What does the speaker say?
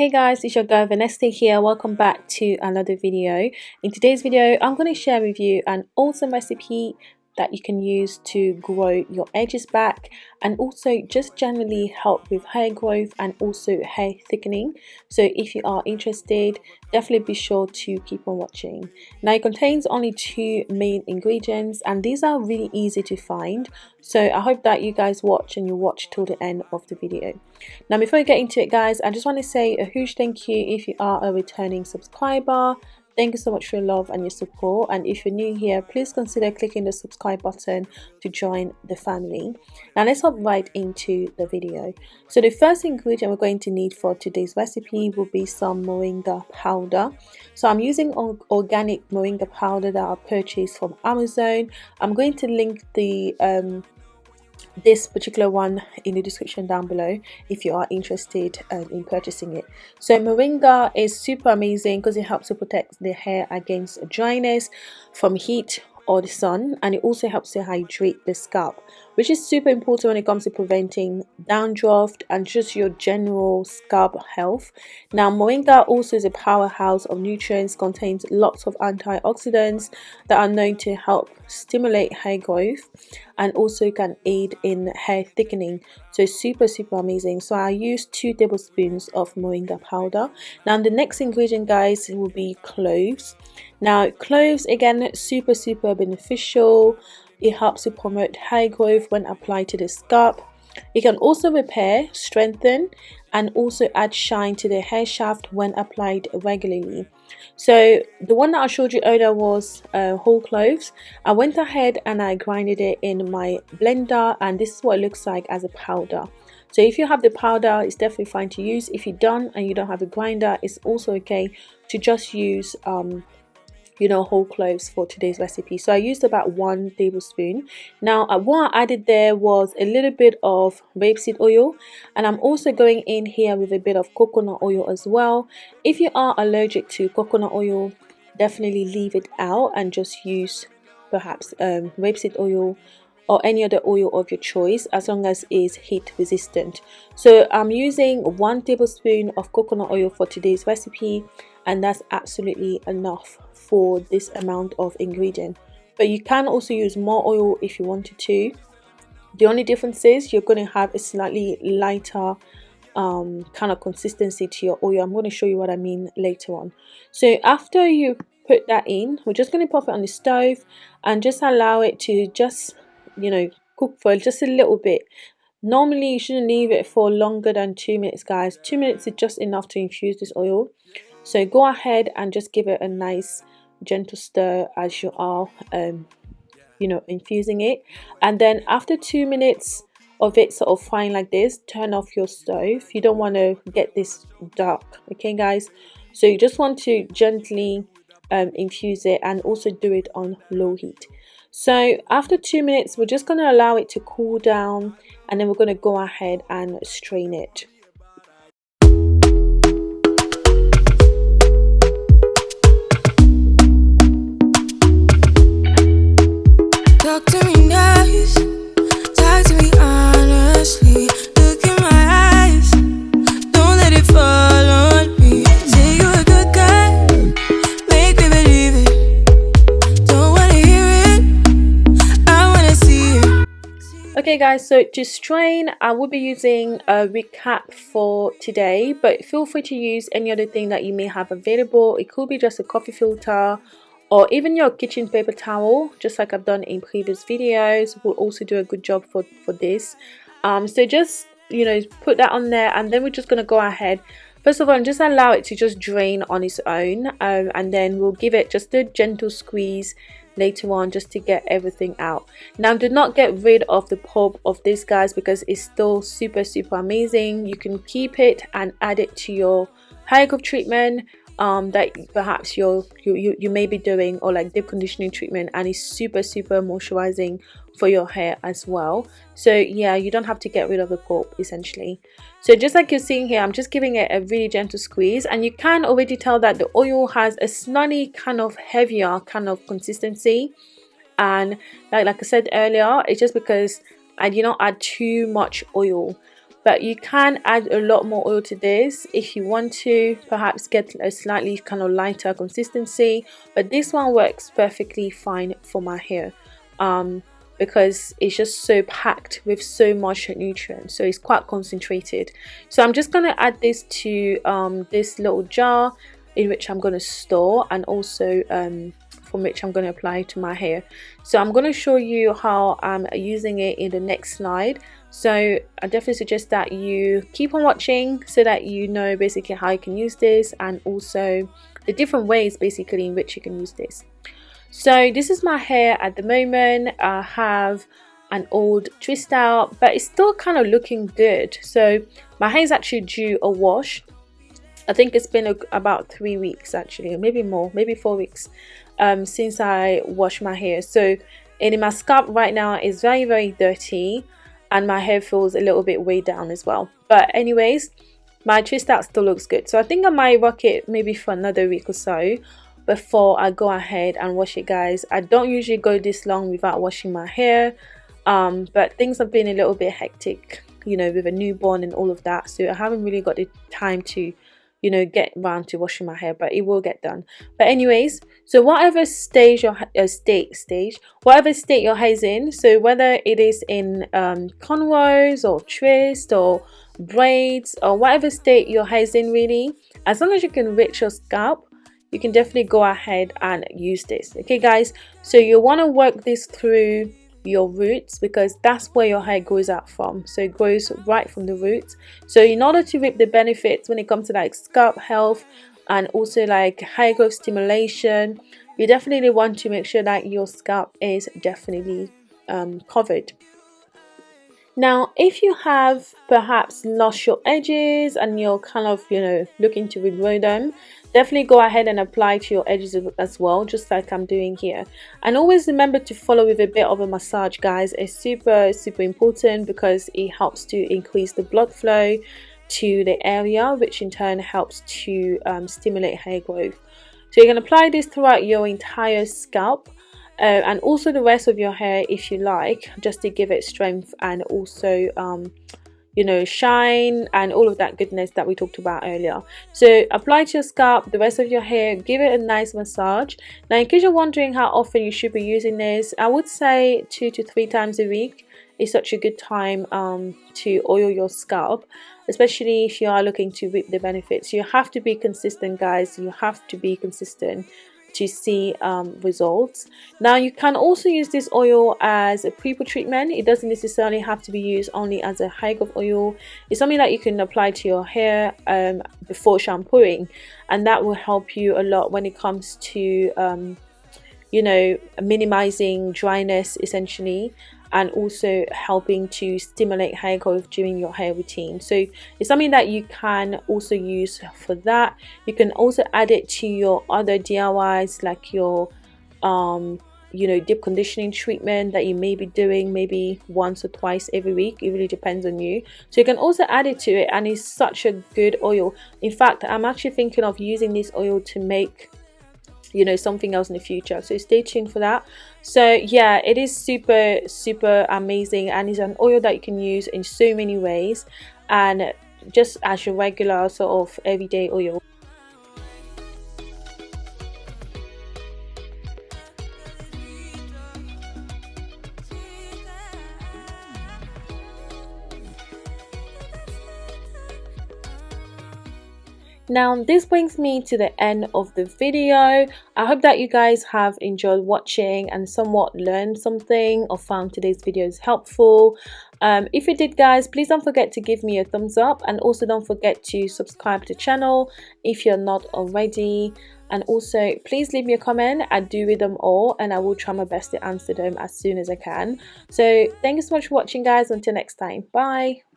Hey guys, it's your girl Vanessa here. Welcome back to another video. In today's video, I'm going to share with you an awesome recipe that you can use to grow your edges back and also just generally help with hair growth and also hair thickening. So if you are interested definitely be sure to keep on watching. Now it contains only two main ingredients and these are really easy to find. So i hope that you guys watch and you watch till the end of the video. Now before we get into it guys i just want to say a huge thank you if you are a returning subscriber Thank you so much for your love and your support. And if you're new here, please consider clicking the subscribe button to join the family. Now let's hop right into the video. So the first ingredient we're going to need for today's recipe will be some moringa powder. So I'm using organic moringa powder that I purchased from Amazon. I'm going to link the um, this particular one in the description down below if you are interested um, in purchasing it so moringa is super amazing because it helps to protect the hair against dryness from heat or the sun and it also helps to hydrate the scalp which is super important when it comes to preventing dandruff and just your general scalp health. Now moringa also is a powerhouse of nutrients, contains lots of antioxidants that are known to help stimulate hair growth and also can aid in hair thickening. So super super amazing. So i use two tablespoons of moringa powder. Now the next ingredient guys will be cloves. Now cloves again super super beneficial. It helps to promote hair growth when applied to the scalp. It can also repair, strengthen, and also add shine to the hair shaft when applied regularly. So the one that I showed you earlier was uh, whole cloves. I went ahead and I grinded it in my blender and this is what it looks like as a powder. So if you have the powder, it's definitely fine to use. If you don't and you don't have a grinder, it's also okay to just use um, you know whole cloves for today's recipe. So i used about one tablespoon. Now uh, what i added there was a little bit of rapeseed oil and i'm also going in here with a bit of coconut oil as well. If you are allergic to coconut oil definitely leave it out and just use perhaps um, rapeseed oil or any other oil of your choice as long as it is heat resistant. So i'm using one tablespoon of coconut oil for today's recipe and that's absolutely enough for this amount of ingredient. But you can also use more oil if you wanted to. The only difference is you're going to have a slightly lighter um, kind of consistency to your oil. I'm going to show you what I mean later on. So after you put that in we're just going to pop it on the stove and just allow it to just you know cook for just a little bit. Normally you shouldn't leave it for longer than two minutes guys. Two minutes is just enough to infuse this oil. So go ahead and just give it a nice gentle stir as you are um, you know infusing it. And then after two minutes of it sort of frying like this turn off your stove. You don't want to get this dark okay guys? So you just want to gently um, infuse it and also do it on low heat so after two minutes we're just going to allow it to cool down and then we're going to go ahead and strain it Okay guys, so to strain, I will be using a recap for today, but feel free to use any other thing that you may have available. It could be just a coffee filter or even your kitchen paper towel, just like I've done in previous videos, will also do a good job for, for this. Um, so just, you know, put that on there and then we're just going to go ahead First of all, just allow it to just drain on its own um, and then we'll give it just a gentle squeeze later on just to get everything out. Now do not get rid of the pulp of this guys because it's still super super amazing. You can keep it and add it to your hair growth treatment um, that perhaps you're, you, you, you may be doing or like deep conditioning treatment and it's super super moisturizing for your hair as well. So yeah you don't have to get rid of the pulp essentially. So just like you're seeing here i'm just giving it a really gentle squeeze. And you can already tell that the oil has a slightly kind of heavier kind of consistency. And like, like i said earlier it's just because i did not add too much oil but you can add a lot more oil to this if you want to perhaps get a slightly kind of lighter consistency but this one works perfectly fine for my hair um, because it's just so packed with so much nutrients so it's quite concentrated. So I'm just going to add this to um, this little jar in which I'm going to store and also um, from which I'm going to apply to my hair. So I'm going to show you how I'm using it in the next slide. So I definitely suggest that you keep on watching so that you know basically how you can use this and also the different ways basically in which you can use this. So this is my hair at the moment. I have an old twist out but it's still kind of looking good. So my hair is actually due a wash. I think it's been a, about three weeks actually maybe more maybe four weeks um, since I washed my hair. So in my scalp right now is very very dirty and my hair feels a little bit way down as well. But anyways my twist out still looks good. So I think I might rock it maybe for another week or so before I go ahead and wash it guys. I don't usually go this long without washing my hair um, but things have been a little bit hectic you know with a newborn and all of that. So I haven't really got the time to you know get around to washing my hair but it will get done. But anyways so whatever stage your uh, state stage whatever state your hair is in so whether it is in um, or twist or braids or whatever state your hair is in really as long as you can reach your scalp you can definitely go ahead and use this. Okay guys so you want to work this through your roots because that's where your hair grows out from. So it grows right from the roots. So in order to reap the benefits when it comes to like scalp health and also like hair growth stimulation you definitely want to make sure that your scalp is definitely um, covered now, if you have perhaps lost your edges and you're kind of, you know, looking to regrow them, definitely go ahead and apply to your edges as well, just like I'm doing here. And always remember to follow with a bit of a massage, guys. It's super, super important because it helps to increase the blood flow to the area, which in turn helps to um, stimulate hair growth. So you can apply this throughout your entire scalp uh, and also the rest of your hair if you like just to give it strength and also um, you know shine and all of that goodness that we talked about earlier. So apply to your scalp the rest of your hair give it a nice massage. Now in case you're wondering how often you should be using this I would say two to three times a week is such a good time um, to oil your scalp especially if you are looking to reap the benefits. You have to be consistent guys. You have to be consistent to see um, results. Now you can also use this oil as a pre-poo treatment. It doesn't necessarily have to be used only as a high growth oil. It's something that you can apply to your hair um, before shampooing and that will help you a lot when it comes to um, you know minimizing dryness essentially and also helping to stimulate hair growth during your hair routine. So it's something that you can also use for that. You can also add it to your other DIYs like your um you know deep conditioning treatment that you may be doing maybe once or twice every week. It really depends on you. So you can also add it to it and it's such a good oil. In fact i'm actually thinking of using this oil to make you know something else in the future. So stay tuned for that. So yeah it is super super amazing and it's an oil that you can use in so many ways and just as your regular sort of everyday oil now this brings me to the end of the video. I hope that you guys have enjoyed watching and somewhat learned something or found today's videos helpful. Um, if you did guys please don't forget to give me a thumbs up and also don't forget to subscribe to the channel if you're not already. And also please leave me a comment. I do read them all and i will try my best to answer them as soon as i can. So thank you so much for watching guys. Until next time. Bye